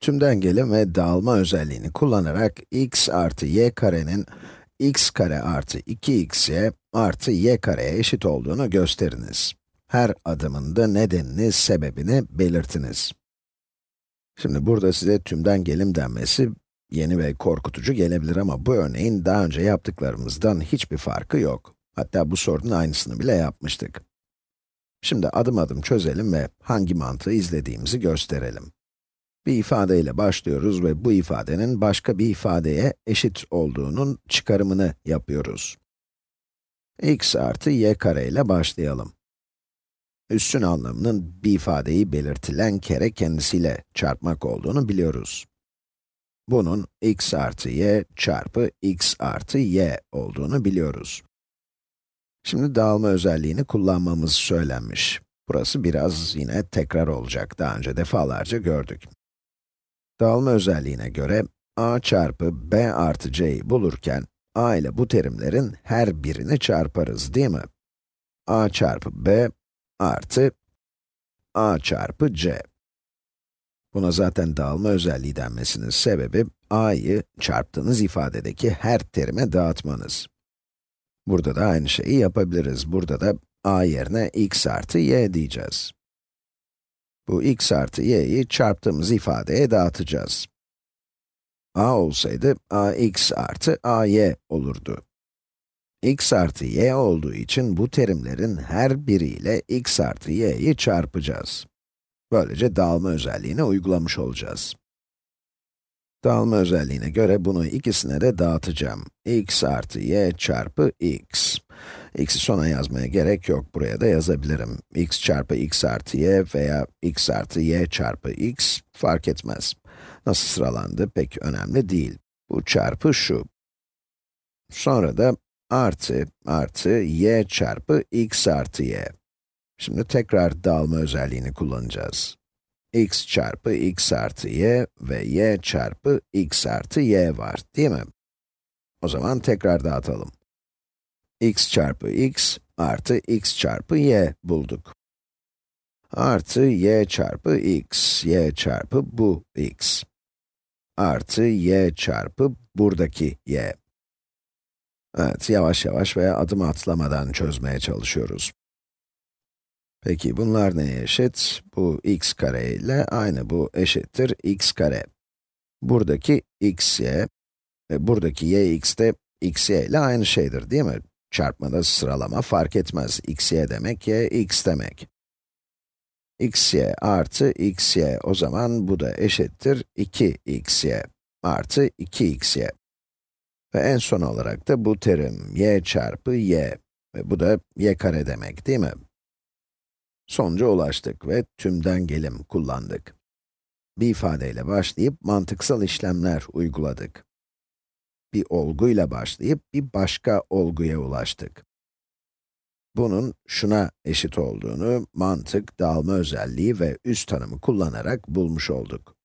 Tümden gelim ve dağılma özelliğini kullanarak x artı y karenin x kare artı 2xy artı y kareye eşit olduğunu gösteriniz. Her adımında nedenini, sebebini belirtiniz. Şimdi burada size tümden gelim denmesi yeni ve korkutucu gelebilir ama bu örneğin daha önce yaptıklarımızdan hiçbir farkı yok. Hatta bu sorunun aynısını bile yapmıştık. Şimdi adım adım çözelim ve hangi mantığı izlediğimizi gösterelim. Bir ifadeyle başlıyoruz ve bu ifadenin başka bir ifadeye eşit olduğunun çıkarımını yapıyoruz. x artı y kare ile başlayalım. Üssün anlamının bir ifadeyi belirtilen kere kendisiyle çarpmak olduğunu biliyoruz. Bunun x artı y çarpı x artı y olduğunu biliyoruz. Şimdi dağılma özelliğini kullanmamız söylenmiş. Burası biraz yine tekrar olacak, daha önce defalarca gördük. Dağılma özelliğine göre, a çarpı b artı c'yi bulurken, a ile bu terimlerin her birini çarparız, değil mi? a çarpı b artı a çarpı c. Buna zaten dağılma özelliği denmesinin sebebi, a'yı çarptığınız ifadedeki her terime dağıtmanız. Burada da aynı şeyi yapabiliriz. Burada da a yerine x artı y diyeceğiz. Bu x artı y'yi çarptığımız ifadeye dağıtacağız. a olsaydı ax artı ay olurdu. x artı y olduğu için bu terimlerin her biriyle x artı y'yi çarpacağız. Böylece dağılma özelliğini uygulamış olacağız. Dağılma özelliğine göre bunu ikisine de dağıtacağım. x artı y çarpı x. x'i sona yazmaya gerek yok, buraya da yazabilirim. x çarpı x artı y veya x artı y çarpı x fark etmez. Nasıl sıralandı pek önemli değil. Bu çarpı şu. Sonra da artı artı y çarpı x artı y. Şimdi tekrar dağılma özelliğini kullanacağız x çarpı x artı y ve y çarpı x artı y var, değil mi? O zaman tekrar dağıtalım. x çarpı x artı x çarpı y bulduk. Artı y çarpı x, y çarpı bu x. Artı y çarpı buradaki y. Evet, yavaş yavaş veya adım atlamadan çözmeye çalışıyoruz. Peki bunlar neye eşit? Bu x kare ile aynı bu eşittir x kare. Buradaki xy ve buradaki yx de xy ile aynı şeydir değil mi? Çarpmada sıralama fark etmez. xy demek y x demek. xy artı xy o zaman bu da eşittir 2xy artı 2xy. Ve en son olarak da bu terim y çarpı y ve bu da y kare demek değil mi? Sonuca ulaştık ve tümden gelim kullandık. Bir ifadeyle başlayıp mantıksal işlemler uyguladık. Bir olguyla başlayıp bir başka olguya ulaştık. Bunun şuna eşit olduğunu mantık, dağılma özelliği ve üst tanımı kullanarak bulmuş olduk.